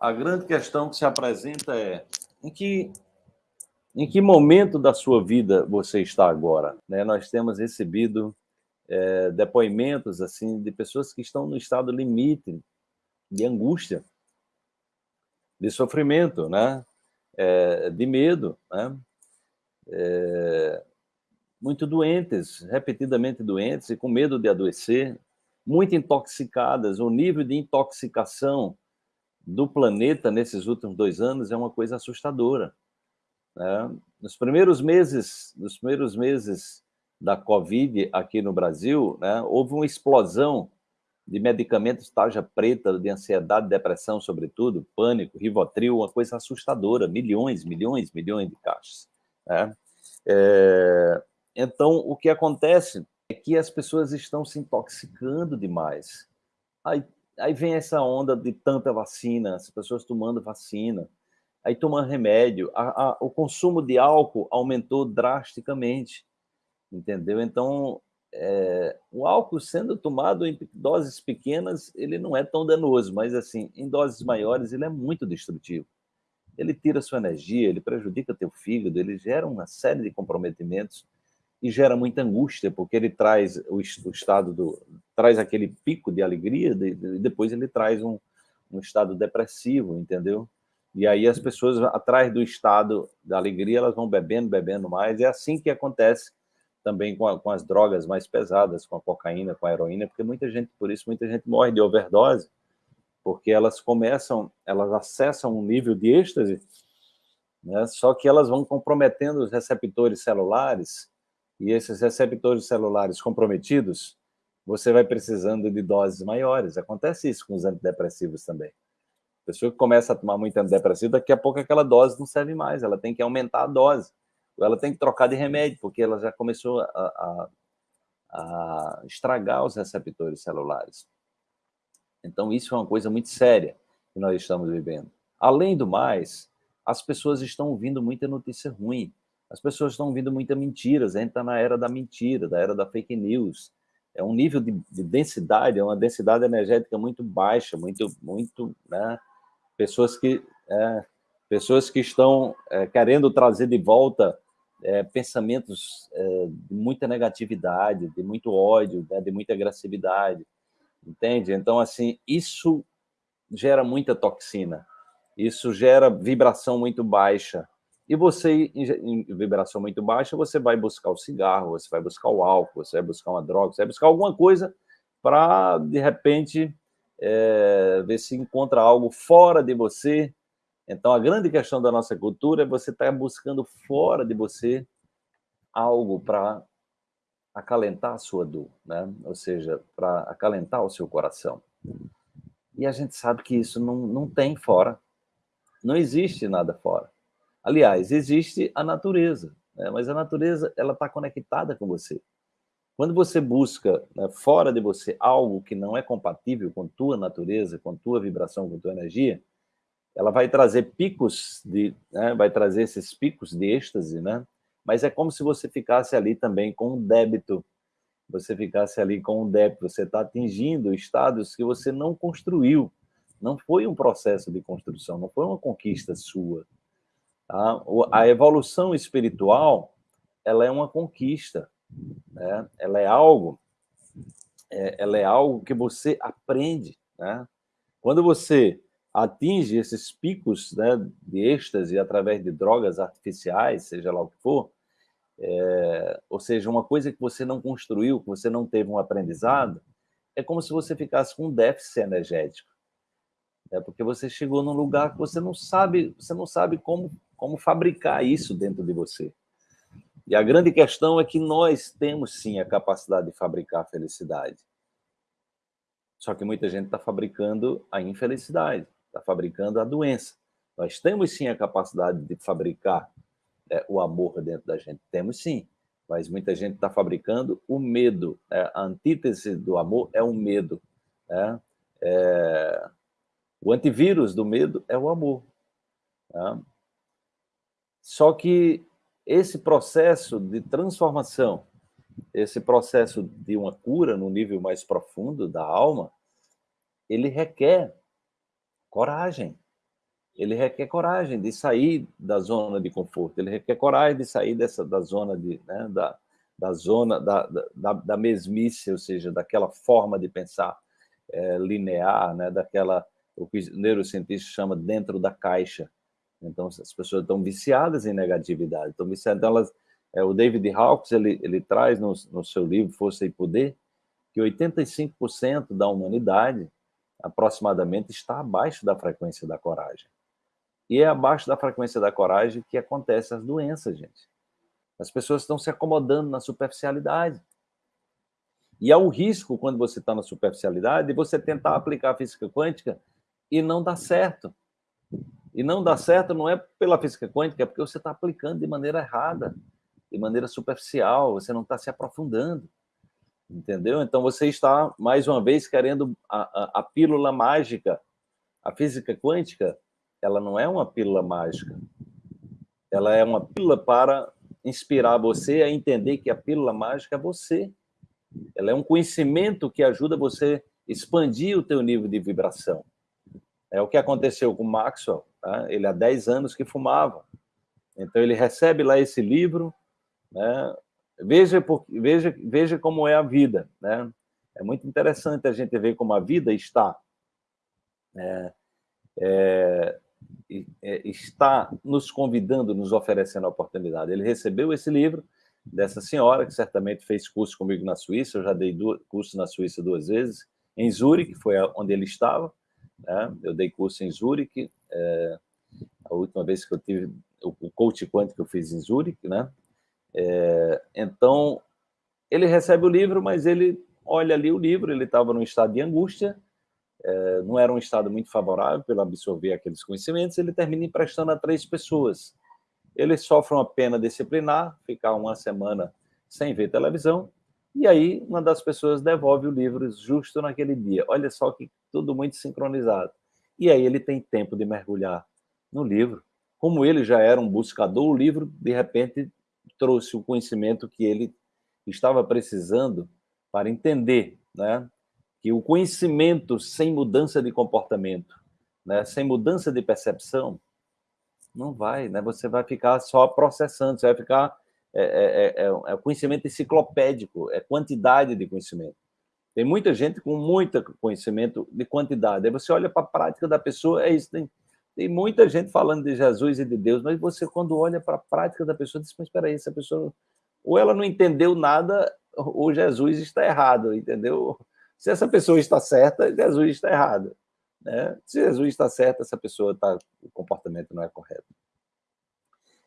a grande questão que se apresenta é em que, em que momento da sua vida você está agora? Né? Nós temos recebido é, depoimentos assim de pessoas que estão no estado limite de angústia, de sofrimento, né? É, de medo, né? É, muito doentes, repetidamente doentes e com medo de adoecer, muito intoxicadas. O nível de intoxicação do planeta nesses últimos dois anos é uma coisa assustadora. Né? Nos primeiros meses, nos primeiros meses da Covid aqui no Brasil, né, houve uma explosão de medicamentos tarja preta, de ansiedade, depressão, sobretudo, pânico, rivotril, uma coisa assustadora, milhões, milhões, milhões de caixas. Né? É... Então, o que acontece é que as pessoas estão se intoxicando demais. Aí Aí vem essa onda de tanta vacina, as pessoas tomando vacina, aí tomando remédio, a, a, o consumo de álcool aumentou drasticamente, entendeu? Então, é, o álcool sendo tomado em doses pequenas, ele não é tão danoso, mas assim, em doses maiores, ele é muito destrutivo. Ele tira sua energia, ele prejudica teu fígado, ele gera uma série de comprometimentos e gera muita angústia, porque ele traz o, estado do... traz aquele pico de alegria e de, depois ele traz um, um estado depressivo, entendeu? E aí as pessoas, atrás do estado da alegria, elas vão bebendo, bebendo mais. É assim que acontece também com, a, com, as drogas mais pesadas, com a cocaína, com a heroína, porque muita gente, por isso, muita gente morre de overdose, porque elas começam, elas acessam um nível de êxtase, né, só que elas vão comprometendo os receptores celulares e esses receptores celulares comprometidos, você vai precisando de doses maiores. Acontece isso com os antidepressivos também. A pessoa que começa a tomar muito antidepressivo, daqui a pouco aquela dose não serve mais, ela tem que aumentar a dose, ou ela tem que trocar de remédio, porque ela já começou a, a, a estragar os receptores celulares. Então, isso é uma coisa muito séria que nós estamos vivendo. Além do mais, as pessoas estão ouvindo muita notícia ruim. As pessoas estão ouvindo muitas mentiras, a gente está na era da mentira, da era da fake news. É um nível de, de densidade, é uma densidade energética muito baixa, muito, muito, né? Pessoas que, é, pessoas que estão é, querendo trazer de volta é, pensamentos é, de muita negatividade, de muito ódio, né? de muita agressividade, entende? Então, assim, isso gera muita toxina, isso gera vibração muito baixa, e você, em vibração muito baixa, você vai buscar o cigarro, você vai buscar o álcool, você vai buscar uma droga, você vai buscar alguma coisa para, de repente, é, ver se encontra algo fora de você. Então, a grande questão da nossa cultura é você estar tá buscando fora de você algo para acalentar a sua dor, né? ou seja, para acalentar o seu coração. E a gente sabe que isso não, não tem fora, não existe nada fora. Aliás, existe a natureza, né? mas a natureza ela está conectada com você. Quando você busca né, fora de você algo que não é compatível com tua natureza, com tua vibração, com tua energia, ela vai trazer picos de, né, vai trazer esses picos de êxtase, né? Mas é como se você ficasse ali também com um débito, você ficasse ali com um débito, você está atingindo estados que você não construiu, não foi um processo de construção, não foi uma conquista sua, Tá? A evolução espiritual, ela é uma conquista, né? ela é algo, é, ela é algo que você aprende, né? Quando você atinge esses picos né, de êxtase através de drogas artificiais, seja lá o que for, é, ou seja, uma coisa que você não construiu, que você não teve um aprendizado, é como se você ficasse com um déficit energético. É porque você chegou num lugar que você não sabe, você não sabe como como fabricar isso dentro de você. E a grande questão é que nós temos, sim, a capacidade de fabricar a felicidade. Só que muita gente está fabricando a infelicidade, está fabricando a doença. Nós temos, sim, a capacidade de fabricar é, o amor dentro da gente. Temos, sim. Mas muita gente está fabricando o medo. É, a antítese do amor é o medo. Né? É, o antivírus do medo é o amor. Né? Só que esse processo de transformação, esse processo de uma cura no nível mais profundo da alma, ele requer coragem, ele requer coragem de sair da zona de conforto, ele requer coragem de sair dessa, da zona de, né, da, da zona da, da, da mesmice, ou seja, daquela forma de pensar é, linear, né, daquela o que o neurocientista chama dentro da caixa. Então, as pessoas estão viciadas em negatividade, estão viciadas. Então, elas, é, o David Hawkes, ele, ele traz no, no seu livro Força e Poder, que 85% da humanidade, aproximadamente, está abaixo da frequência da coragem. E é abaixo da frequência da coragem que acontecem as doenças, gente. As pessoas estão se acomodando na superficialidade. E há um risco, quando você está na superficialidade, de você tentar aplicar a física quântica e não dá certo. E não dá certo não é pela física quântica, é porque você está aplicando de maneira errada, de maneira superficial, você não está se aprofundando. Entendeu? Então você está, mais uma vez, querendo a, a, a pílula mágica. A física quântica ela não é uma pílula mágica. Ela é uma pílula para inspirar você a entender que a pílula mágica é você. Ela é um conhecimento que ajuda você a expandir o teu nível de vibração. É o que aconteceu com Maxwell. Tá? Ele há 10 anos que fumava. Então ele recebe lá esse livro, né? veja, veja, veja como é a vida. Né? É muito interessante a gente ver como a vida está. É, é, é, está nos convidando, nos oferecendo a oportunidade. Ele recebeu esse livro dessa senhora, que certamente fez curso comigo na Suíça, eu já dei curso na Suíça duas vezes, em Zurique, foi onde ele estava, né? eu dei curso em Zurique, é, a última vez que eu tive o, coach quântico que eu fiz em Zurique, né? É, então, ele recebe o livro, mas ele olha ali o livro, ele estava num estado de angústia, é, não era um estado muito favorável para absorver aqueles conhecimentos, ele termina emprestando a três pessoas. Ele sofre uma pena disciplinar, ficar uma semana sem ver televisão, e aí uma das pessoas devolve o livro justo naquele dia. Olha só que tudo muito sincronizado. E aí ele tem tempo de mergulhar no livro. Como ele já era um buscador, o livro, de repente, trouxe o conhecimento que ele estava precisando para entender né, que o conhecimento sem mudança de comportamento, né, sem mudança de percepção, não vai, né? Você vai ficar só processando, você vai ficar é, é, é, é, é conhecimento enciclopédico, é quantidade de conhecimento. Tem muita gente com muito conhecimento de quantidade. Aí você olha para a prática da pessoa, é isso. Tem, tem muita gente falando de Jesus e de Deus, mas você, quando olha para a prática da pessoa, diz: Mas espera aí, essa pessoa. Ou ela não entendeu nada, ou Jesus está errado, entendeu? Se essa pessoa está certa, Jesus está errado. Né? Se Jesus está certo, essa pessoa está, o comportamento não é correto.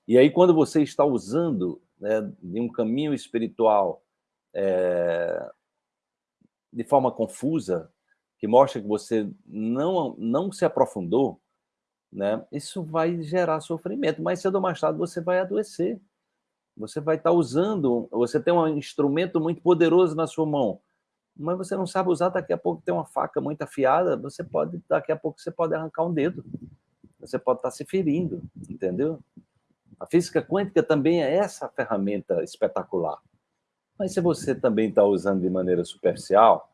E aí, quando você está usando né, de um caminho espiritual é, de forma confusa, que mostra que você não, não se aprofundou, né, isso vai gerar sofrimento. Mais cedo ou mais tarde você vai adoecer. Você vai estar usando, você tem um instrumento muito poderoso na sua mão, mas você não sabe usar, daqui a pouco tem uma faca muito afiada, você pode, daqui a pouco você pode arrancar um dedo, você pode estar se ferindo, entendeu? A física quântica também é essa ferramenta espetacular. Mas se você também está usando de maneira superficial,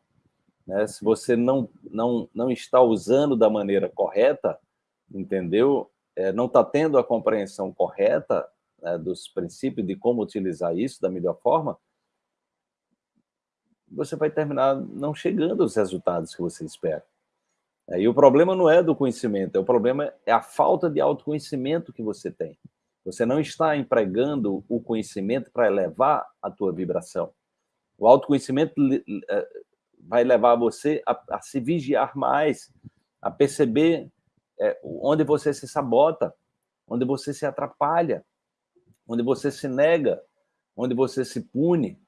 né, se você não, não, não está usando da maneira correta, entendeu? É, não está tendo a compreensão correta né, dos princípios de como utilizar isso da melhor forma, você vai terminar não chegando aos resultados que você espera. E o problema não é do conhecimento, o problema é a falta de autoconhecimento que você tem. Você não está empregando o conhecimento para elevar a tua vibração. O autoconhecimento é, vai levar você a, a se vigiar mais, a perceber é, onde você se sabota, onde você se atrapalha, onde você se nega, onde você se pune,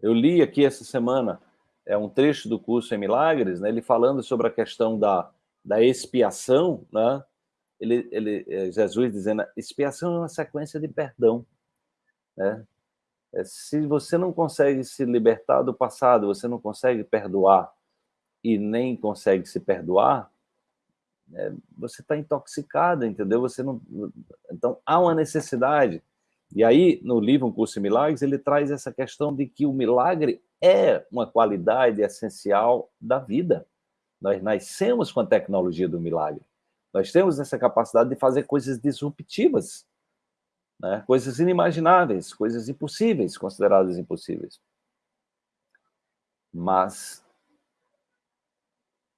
eu li aqui essa semana é um trecho do curso em Milagres, né, ele falando sobre a questão da, da expiação, né? Ele, ele, é, Jesus dizendo, expiação é uma sequência de perdão, né? É, se você não consegue se libertar do passado, você não consegue perdoar e nem consegue se perdoar, é, você está intoxicado, entendeu? Você não, então há uma necessidade e aí, no livro Um Curso em Milagres, ele traz essa questão de que o milagre é uma qualidade essencial da vida. Nós nascemos com a tecnologia do milagre. Nós temos essa capacidade de fazer coisas disruptivas, né? coisas inimagináveis, coisas impossíveis, consideradas impossíveis. Mas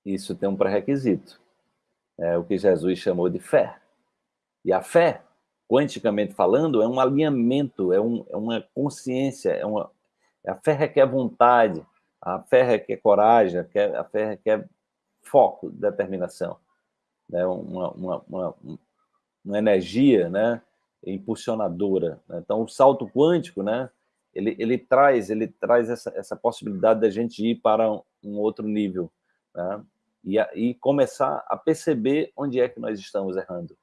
isso tem um pré-requisito, é o que Jesus chamou de fé. E a fé, quanticamente falando, é um alinhamento, é, um, é uma consciência, é uma, a fé requer vontade, a fé requer coragem, a fé requer foco, determinação, né? uma, uma, uma, uma energia né? Impulsionadora. Né? Então, o salto quântico, né? ele, ele traz, ele traz essa, essa possibilidade da gente ir para um, outro nível né? e, a, e começar a perceber onde é que nós estamos errando.